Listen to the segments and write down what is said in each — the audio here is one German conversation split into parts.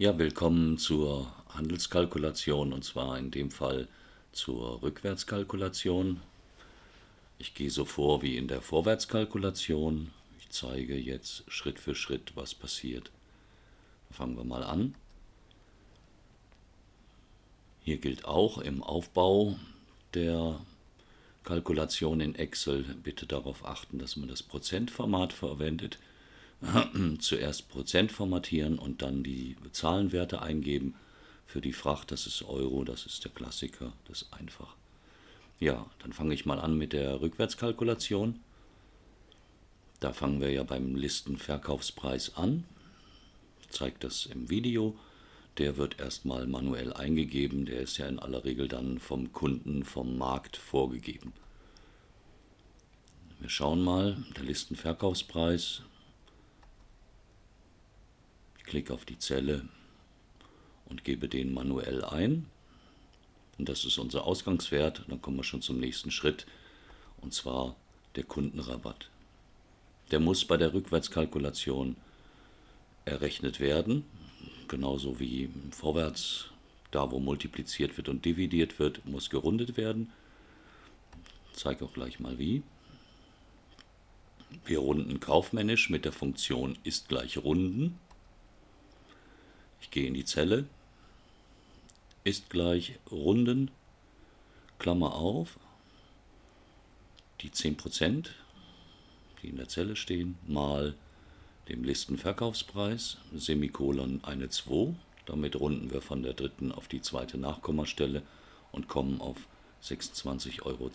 Ja, willkommen zur Handelskalkulation und zwar in dem Fall zur Rückwärtskalkulation. Ich gehe so vor wie in der Vorwärtskalkulation. Ich zeige jetzt Schritt für Schritt, was passiert. Fangen wir mal an. Hier gilt auch im Aufbau der Kalkulation in Excel bitte darauf achten, dass man das Prozentformat verwendet. Zuerst Prozent formatieren und dann die Zahlenwerte eingeben. Für die Fracht, das ist Euro, das ist der Klassiker, das ist einfach. Ja, dann fange ich mal an mit der Rückwärtskalkulation. Da fangen wir ja beim Listenverkaufspreis an. Ich zeige das im Video. Der wird erstmal manuell eingegeben. Der ist ja in aller Regel dann vom Kunden, vom Markt vorgegeben. Wir schauen mal, der Listenverkaufspreis. Ich klicke auf die Zelle und gebe den manuell ein. Und das ist unser Ausgangswert. Dann kommen wir schon zum nächsten Schritt, und zwar der Kundenrabatt. Der muss bei der Rückwärtskalkulation errechnet werden, genauso wie vorwärts, da wo multipliziert wird und dividiert wird, muss gerundet werden. Ich zeige auch gleich mal wie. Wir runden kaufmännisch mit der Funktion ist gleich runden. Ich gehe in die Zelle, ist gleich runden, Klammer auf, die 10%, die in der Zelle stehen, mal dem Listenverkaufspreis, Semikolon eine 2. Damit runden wir von der dritten auf die zweite Nachkommastelle und kommen auf 26,22 Euro.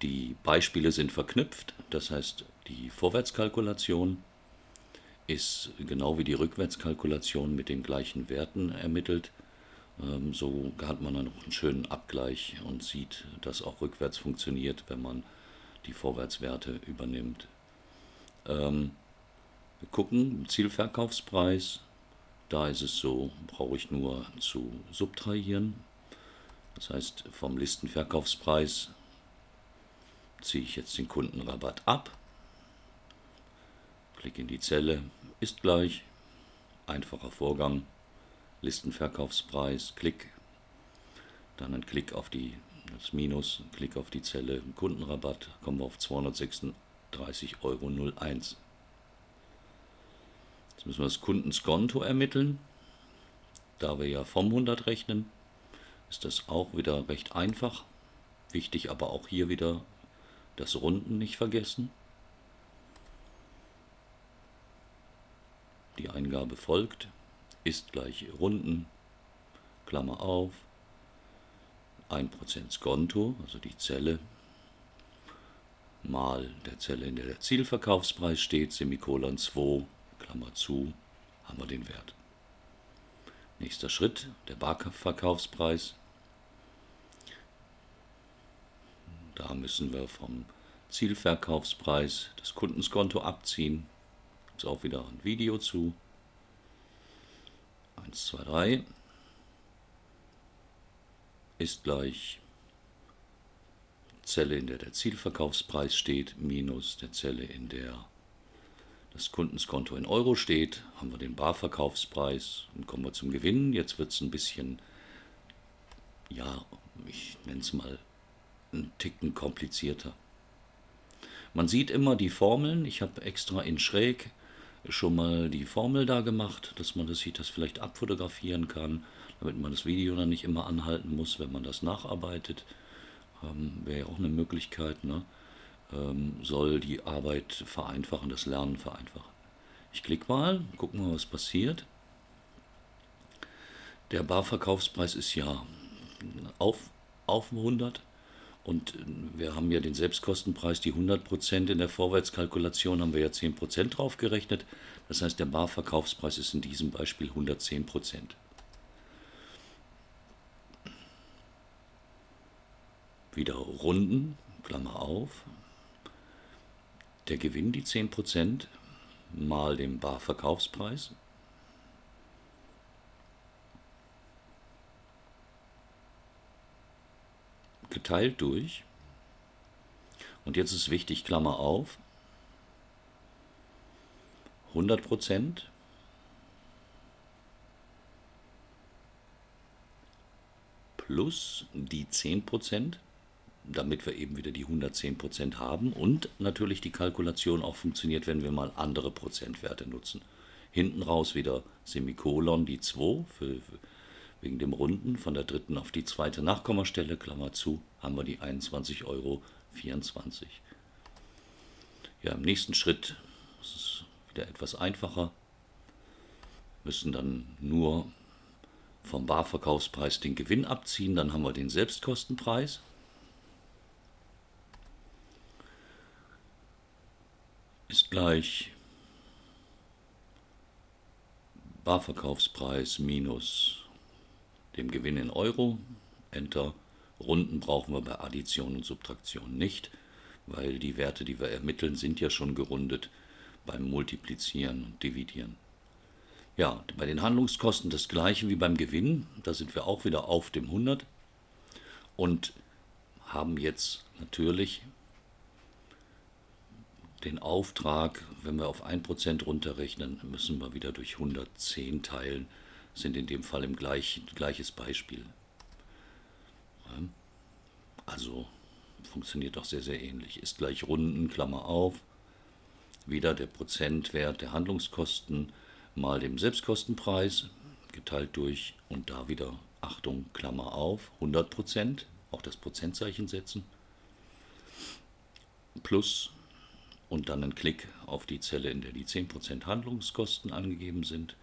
Die Beispiele sind verknüpft, das heißt die Vorwärtskalkulation ist genau wie die Rückwärtskalkulation mit den gleichen Werten ermittelt. Ähm, so hat man dann noch einen schönen Abgleich und sieht, dass auch rückwärts funktioniert, wenn man die Vorwärtswerte übernimmt. Ähm, wir gucken, Zielverkaufspreis, da ist es so, brauche ich nur zu subtrahieren. Das heißt, vom Listenverkaufspreis ziehe ich jetzt den Kundenrabatt ab Klick in die Zelle, ist gleich, einfacher Vorgang, Listenverkaufspreis, Klick, dann ein Klick auf die, das Minus, Klick auf die Zelle, Kundenrabatt, kommen wir auf 236,01 Euro. Jetzt müssen wir das Kundenskonto ermitteln. Da wir ja vom 100 rechnen, ist das auch wieder recht einfach. Wichtig aber auch hier wieder das Runden nicht vergessen. Die Eingabe folgt, ist gleich Runden, Klammer auf, 1% Skonto, also die Zelle, mal der Zelle, in der der Zielverkaufspreis steht, Semikolon 2, Klammer zu, haben wir den Wert. Nächster Schritt, der Barverkaufspreis. Da müssen wir vom Zielverkaufspreis das Kundenskonto abziehen. Es auch wieder ein Video zu. 1, 2, 3 ist gleich Zelle, in der der Zielverkaufspreis steht, minus der Zelle, in der das Kundenskonto in Euro steht, haben wir den Barverkaufspreis und kommen wir zum Gewinn. Jetzt wird es ein bisschen, ja, ich nenne es mal, einen Ticken komplizierter. Man sieht immer die Formeln, ich habe extra in schräg schon mal die Formel da gemacht, dass man das sieht, das vielleicht abfotografieren kann, damit man das Video dann nicht immer anhalten muss, wenn man das nacharbeitet. Ähm, Wäre ja auch eine Möglichkeit, ne? ähm, soll die Arbeit vereinfachen, das Lernen vereinfachen. Ich klicke mal, gucken mal, was passiert. Der Barverkaufspreis ist ja auf, auf 100 und wir haben ja den Selbstkostenpreis, die 100% in der Vorwärtskalkulation haben wir ja 10% drauf gerechnet. Das heißt, der Barverkaufspreis ist in diesem Beispiel 110%. Wieder runden, Klammer auf. Der Gewinn, die 10%, mal dem Barverkaufspreis. geteilt durch. Und jetzt ist wichtig, Klammer auf, 100% plus die 10%, damit wir eben wieder die 110% haben und natürlich die Kalkulation auch funktioniert, wenn wir mal andere Prozentwerte nutzen. Hinten raus wieder Semikolon, die 2 für, für wegen dem Runden von der dritten auf die zweite Nachkommastelle, Klammer zu, haben wir die 21,24 Euro. Ja, im nächsten Schritt ist es wieder etwas einfacher. Müssen dann nur vom Barverkaufspreis den Gewinn abziehen, dann haben wir den Selbstkostenpreis. Ist gleich Barverkaufspreis minus dem Gewinn in Euro. Enter. Runden brauchen wir bei Addition und Subtraktion nicht, weil die Werte, die wir ermitteln, sind ja schon gerundet beim Multiplizieren und Dividieren. Ja, bei den Handlungskosten das gleiche wie beim Gewinn. Da sind wir auch wieder auf dem 100 und haben jetzt natürlich den Auftrag, wenn wir auf 1% runterrechnen, müssen wir wieder durch 110 teilen, sind in dem Fall im gleich, gleiches Beispiel. Also funktioniert doch sehr, sehr ähnlich. Ist gleich Runden, Klammer auf, wieder der Prozentwert der Handlungskosten mal dem Selbstkostenpreis geteilt durch und da wieder, Achtung, Klammer auf, 100% auch das Prozentzeichen setzen, plus und dann einen Klick auf die Zelle, in der die 10% Handlungskosten angegeben sind,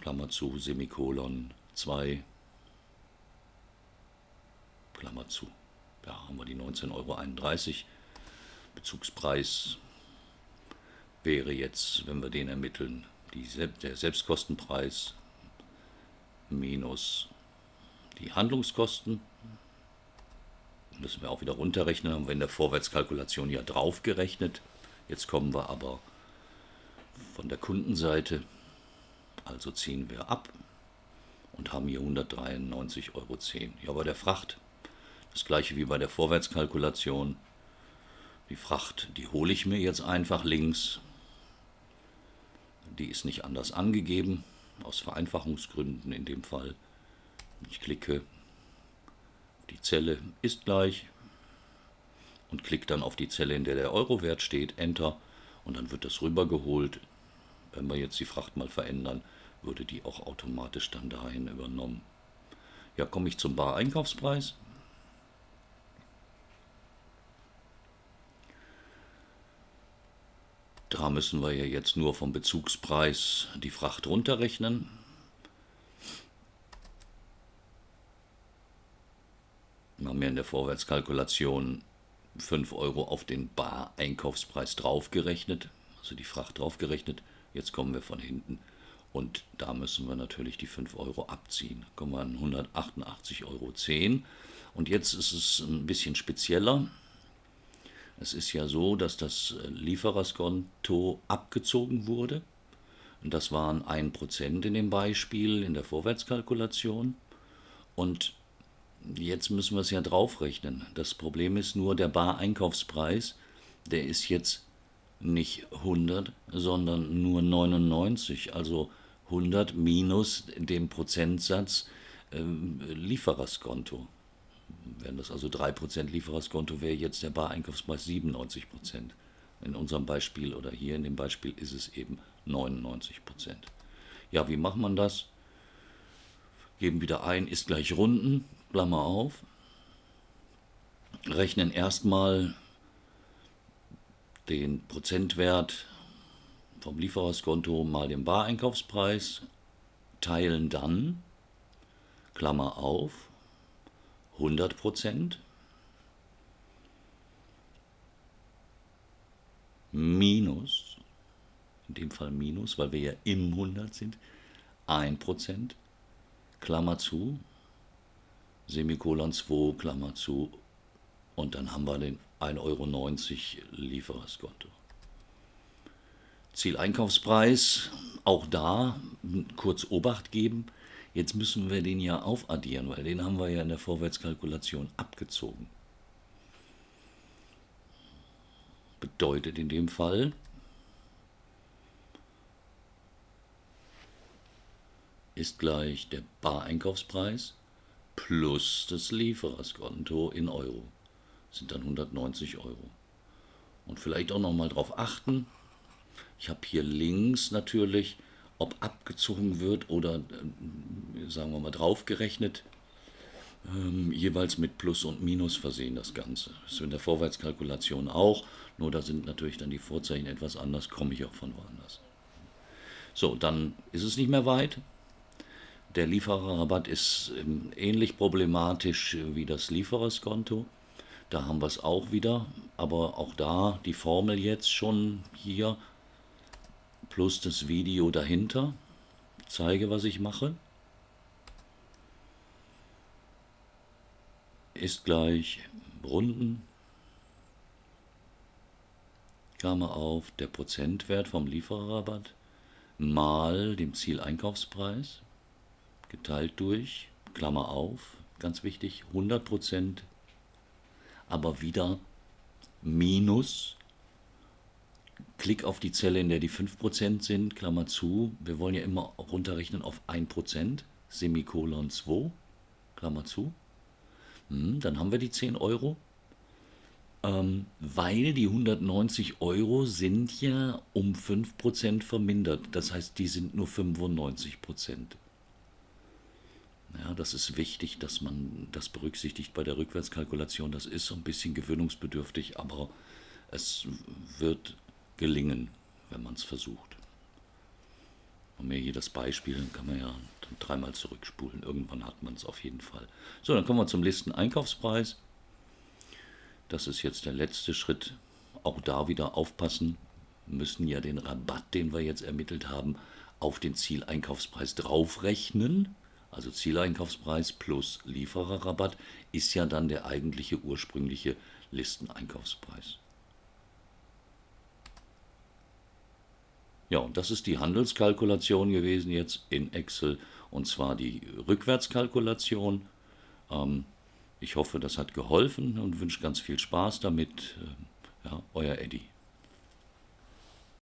Klammer zu, Semikolon 2, Klammer zu. Da haben wir die 19,31 Euro. Bezugspreis wäre jetzt, wenn wir den ermitteln, die, der Selbstkostenpreis minus die Handlungskosten. Müssen wir auch wieder runterrechnen, haben wir in der Vorwärtskalkulation ja draufgerechnet. Jetzt kommen wir aber von der Kundenseite, also ziehen wir ab und haben hier 193,10 Euro. Ja, bei der Fracht das gleiche wie bei der Vorwärtskalkulation. Die Fracht, die hole ich mir jetzt einfach links die ist nicht anders angegeben, aus Vereinfachungsgründen in dem Fall. Ich klicke, die Zelle ist gleich und klicke dann auf die Zelle, in der der Euro-Wert steht, Enter und dann wird das rübergeholt. Wenn wir jetzt die Fracht mal verändern, würde die auch automatisch dann dahin übernommen. Ja, komme ich zum Bar-Einkaufspreis. Da müssen wir ja jetzt nur vom Bezugspreis die Fracht runterrechnen. Wir haben ja in der Vorwärtskalkulation 5 Euro auf den Bar-Einkaufspreis draufgerechnet, also die Fracht draufgerechnet. Jetzt kommen wir von hinten und da müssen wir natürlich die 5 Euro abziehen. Kommen wir an 188,10 Euro. Und jetzt ist es ein bisschen spezieller. Es ist ja so, dass das äh, Liefererskonto abgezogen wurde. Und das waren 1% in dem Beispiel in der Vorwärtskalkulation. Und jetzt müssen wir es ja draufrechnen. Das Problem ist nur, der Bar-Einkaufspreis, der ist jetzt nicht 100, sondern nur 99. Also 100 minus dem Prozentsatz äh, Liefererskonto wären das also 3% Liefererskonto, wäre jetzt der Bareinkaufspreis 97%. In unserem Beispiel oder hier in dem Beispiel ist es eben 99%. Ja, wie macht man das? Geben wieder ein, ist gleich Runden, Klammer auf. Rechnen erstmal den Prozentwert vom Liefererskonto mal den Bareinkaufspreis, teilen dann, Klammer auf, 100 Prozent minus, in dem Fall minus, weil wir ja im 100 sind, 1 Prozent, Klammer zu, Semikolon 2, Klammer zu, und dann haben wir den 1,90 Euro Liefererskonto. Zieleinkaufspreis, auch da kurz Obacht geben, Jetzt müssen wir den ja aufaddieren, weil den haben wir ja in der Vorwärtskalkulation abgezogen. Bedeutet in dem Fall, ist gleich der Bareinkaufspreis plus das Liefererskonto in Euro. Sind dann 190 Euro. Und vielleicht auch nochmal darauf achten, ich habe hier links natürlich, ob abgezogen wird oder, äh, sagen wir mal, draufgerechnet, ähm, jeweils mit Plus und Minus versehen das Ganze. Das ist in der Vorwärtskalkulation auch, nur da sind natürlich dann die Vorzeichen etwas anders, komme ich auch von woanders. So, dann ist es nicht mehr weit. Der Liefererrabatt ist ähm, ähnlich problematisch wie das Liefererskonto. Da haben wir es auch wieder, aber auch da die Formel jetzt schon hier plus das Video dahinter. Zeige, was ich mache. Ist gleich Runden. Klammer auf, der Prozentwert vom Liefererrabatt mal dem Zieleinkaufspreis geteilt durch, Klammer auf, ganz wichtig, 100%, aber wieder minus, Klick auf die Zelle, in der die 5% sind, Klammer zu, wir wollen ja immer runterrechnen auf 1%, Semikolon 2, Klammer zu, hm, dann haben wir die 10 Euro, ähm, weil die 190 Euro sind ja um 5% vermindert. Das heißt, die sind nur 95%. Ja, das ist wichtig, dass man das berücksichtigt bei der Rückwärtskalkulation. Das ist so ein bisschen gewöhnungsbedürftig, aber es wird gelingen, wenn man es versucht. Und mir hier das Beispiel, dann kann man ja dreimal zurückspulen. Irgendwann hat man es auf jeden Fall. So, dann kommen wir zum Listen-Einkaufspreis. Das ist jetzt der letzte Schritt. Auch da wieder aufpassen. Müssen ja den Rabatt, den wir jetzt ermittelt haben, auf den Zieleinkaufspreis draufrechnen. Also Zieleinkaufspreis plus Liefererrabatt ist ja dann der eigentliche ursprüngliche Listeneinkaufspreis. Ja, und das ist die Handelskalkulation gewesen jetzt in Excel und zwar die Rückwärtskalkulation. Ähm, ich hoffe, das hat geholfen und wünsche ganz viel Spaß damit. Äh, ja, euer Eddie.